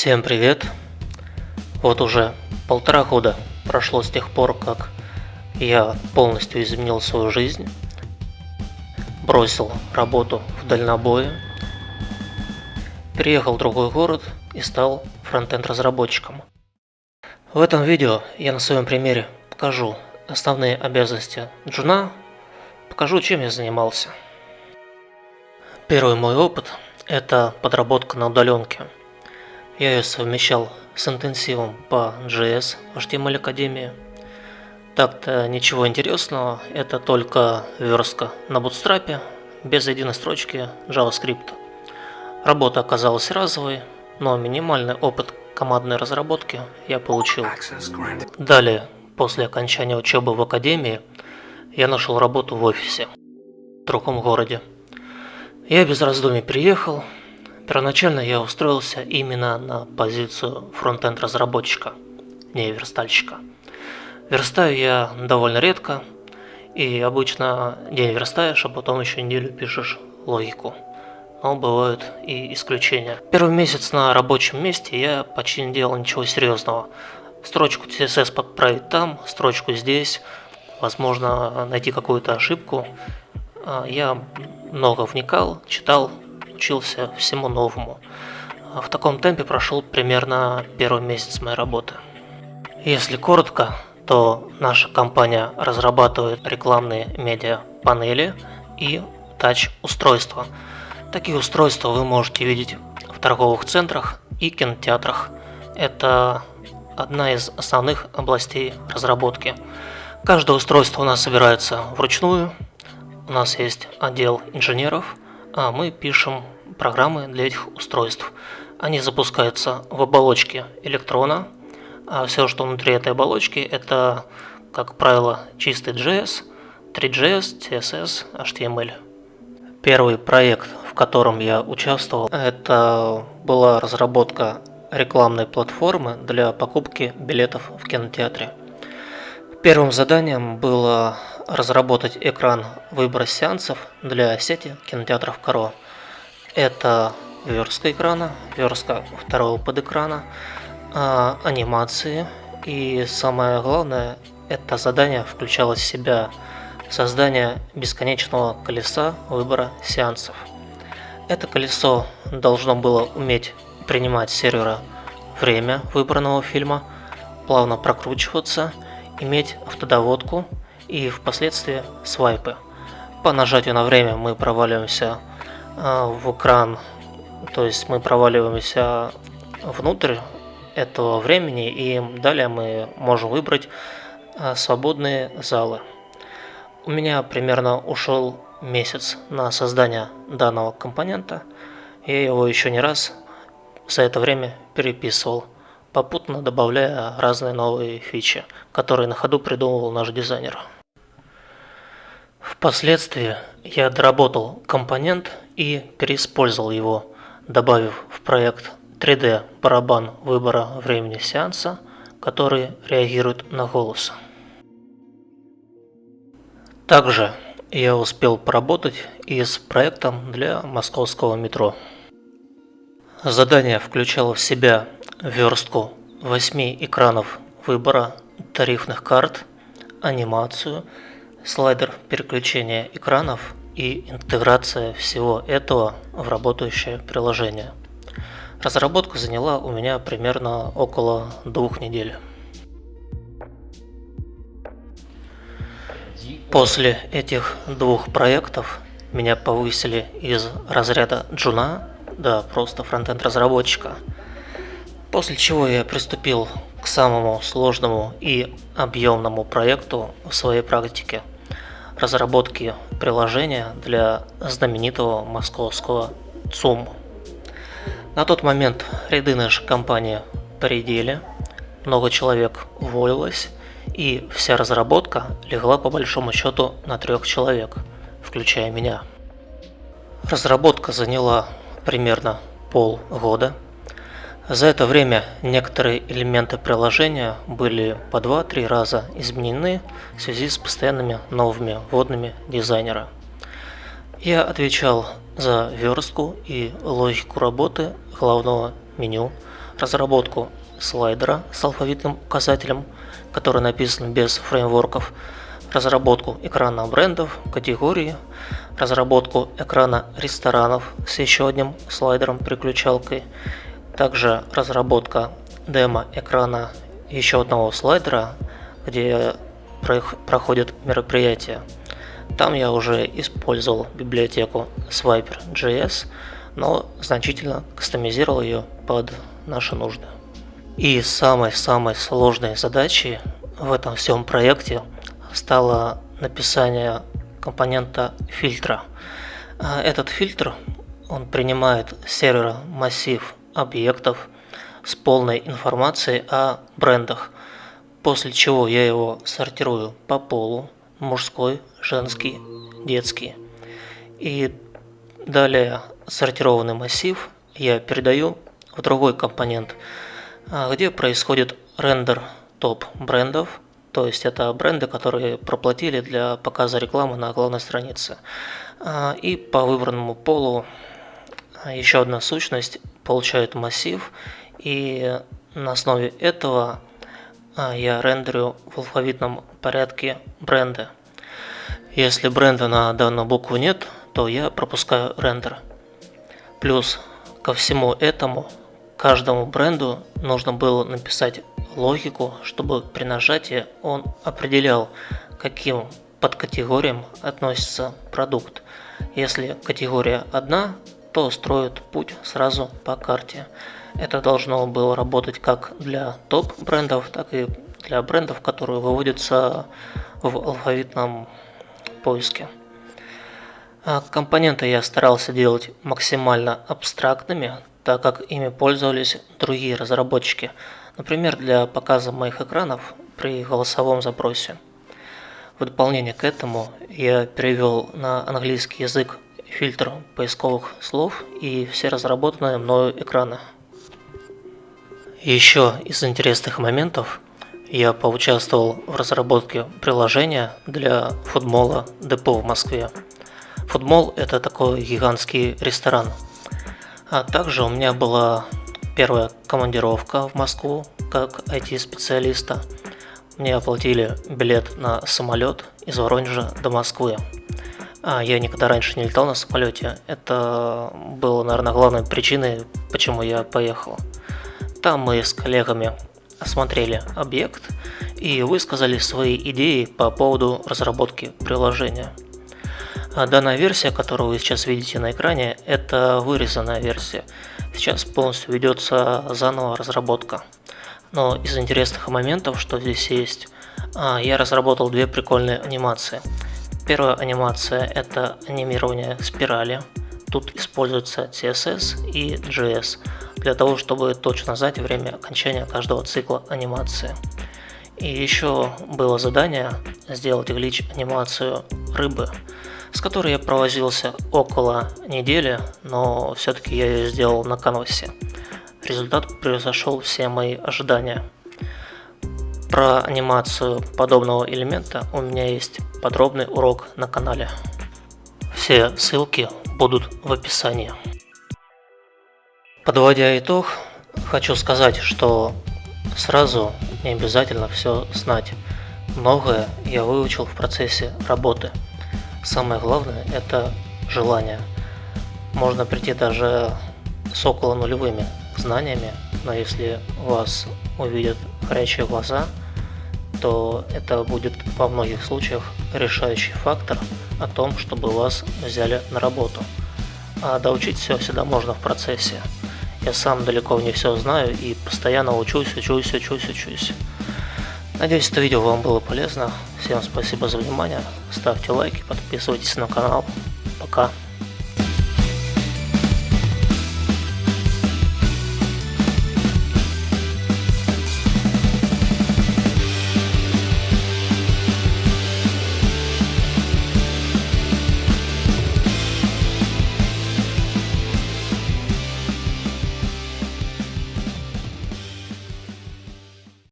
Всем привет! Вот уже полтора года прошло с тех пор, как я полностью изменил свою жизнь, бросил работу в дальнобое, переехал в другой город и стал фронтенд разработчиком. В этом видео я на своем примере покажу основные обязанности джуна, покажу чем я занимался. Первый мой опыт – это подработка на удаленке. Я ее совмещал с интенсивом по JS в HTML Академии. Так-то ничего интересного, это только верстка на Bootstrap, без единой строчки JavaScript. Работа оказалась разовой, но минимальный опыт командной разработки я получил. Далее, после окончания учебы в Академии, я нашел работу в офисе в другом городе. Я без раздумий приехал. Первоначально я устроился именно на позицию фронтенд разработчика, не верстальщика. Верстаю я довольно редко, и обычно день верстаешь, а потом еще неделю пишешь логику. Но бывают и исключения. Первый месяц на рабочем месте я почти не делал ничего серьезного. Строчку CSS подправить там, строчку здесь, возможно найти какую-то ошибку. А, я много вникал, читал, учился всему новому. В таком темпе прошел примерно первый месяц моей работы. Если коротко, то наша компания разрабатывает рекламные медиа панели и тач-устройства. Такие устройства вы можете видеть в торговых центрах и кинотеатрах. Это одна из основных областей разработки. Каждое устройство у нас собирается вручную, у нас есть отдел инженеров, мы пишем программы для этих устройств. Они запускаются в оболочке электрона, а все, что внутри этой оболочки, это, как правило, чистый JS, 3JS, CSS, HTML. Первый проект, в котором я участвовал, это была разработка рекламной платформы для покупки билетов в кинотеатре. Первым заданием было разработать экран выбора сеансов для сети кинотеатров Каро. Это верстка экрана, верстка второго подэкрана, а, анимации и самое главное, это задание включало в себя создание бесконечного колеса выбора сеансов. Это колесо должно было уметь принимать сервера время выбранного фильма, плавно прокручиваться, иметь автодоводку и впоследствии свайпы. По нажатию на время мы проваливаемся а, в экран, то есть мы проваливаемся внутрь этого времени и далее мы можем выбрать а, свободные залы. У меня примерно ушел месяц на создание данного компонента. Я его еще не раз за это время переписывал, попутно добавляя разные новые фичи, которые на ходу придумывал наш дизайнер. Впоследствии я доработал компонент и переиспользовал его, добавив в проект 3D барабан выбора времени сеанса, который реагирует на голос. Также я успел поработать и с проектом для московского метро. Задание включало в себя верстку 8 экранов выбора тарифных карт, анимацию, слайдер переключения экранов и интеграция всего этого в работающее приложение. Разработка заняла у меня примерно около двух недель. После этих двух проектов меня повысили из разряда джуна до просто фронтенд разработчика. После чего я приступил к самому сложному и объемному проекту в своей практике – разработки приложения для знаменитого московского ЦУМ. На тот момент ряды нашей компании поредели, много человек уволилось, и вся разработка легла по большому счету на трех человек, включая меня. Разработка заняла примерно полгода – за это время некоторые элементы приложения были по 2-3 раза изменены в связи с постоянными новыми вводными дизайнера. Я отвечал за верстку и логику работы главного меню, разработку слайдера с алфавитным указателем, который написан без фреймворков, разработку экрана брендов, категории, разработку экрана ресторанов с еще одним слайдером-переключалкой, также разработка демо-экрана еще одного слайдера, где проходят мероприятия. Там я уже использовал библиотеку Swiper.js, но значительно кастомизировал ее под наши нужды. И самой-самой сложной задачей в этом всем проекте стало написание компонента фильтра. А этот фильтр он принимает сервера массив объектов с полной информацией о брендах, после чего я его сортирую по полу, мужской, женский, детский. И далее сортированный массив я передаю в другой компонент, а, где происходит рендер топ брендов, то есть это бренды, которые проплатили для показа рекламы на главной странице. А, и по выбранному полу а, еще одна сущность получает массив, и на основе этого я рендерю в алфавитном порядке бренды. Если бренда на данную букву нет, то я пропускаю рендер. Плюс ко всему этому, каждому бренду нужно было написать логику, чтобы при нажатии он определял, каким подкатегориям относится продукт. Если категория одна, то строит путь сразу по карте. Это должно было работать как для топ брендов, так и для брендов, которые выводятся в алфавитном поиске. А компоненты я старался делать максимально абстрактными, так как ими пользовались другие разработчики, например, для показа моих экранов при голосовом запросе. В дополнение к этому я перевел на английский язык фильтр поисковых слов и все разработанные мною экраны. Еще из интересных моментов я поучаствовал в разработке приложения для футбола депо в Москве. Футбол – это такой гигантский ресторан. А также у меня была первая командировка в Москву как IT-специалиста. Мне оплатили билет на самолет из Воронежа до Москвы. А я никогда раньше не летал на самолете. Это было, наверное, главной причиной, почему я поехал. Там мы с коллегами осмотрели объект и высказали свои идеи по поводу разработки приложения. А данная версия, которую вы сейчас видите на экране, это вырезанная версия. Сейчас полностью ведется заново разработка. Но из интересных моментов, что здесь есть, а, я разработал две прикольные анимации. Первая анимация – это анимирование спирали. Тут используется CSS и JS для того, чтобы точно знать время окончания каждого цикла анимации. И еще было задание сделать глич анимацию рыбы, с которой я провозился около недели, но все-таки я ее сделал на канвасе. Результат превзошел все мои ожидания. Про анимацию подобного элемента у меня есть подробный урок на канале. Все ссылки будут в описании. Подводя итог, хочу сказать, что сразу не обязательно все знать. Многое я выучил в процессе работы. Самое главное – это желание. Можно прийти даже с около нулевыми знаниями, но если вас увидят горячие глаза, то это будет во многих случаях решающий фактор о том, чтобы вас взяли на работу. А доучить все всегда можно в процессе. Я сам далеко не все знаю и постоянно учусь, учусь, учусь, учусь. Надеюсь, это видео вам было полезно. Всем спасибо за внимание. Ставьте лайки, подписывайтесь на канал. Пока.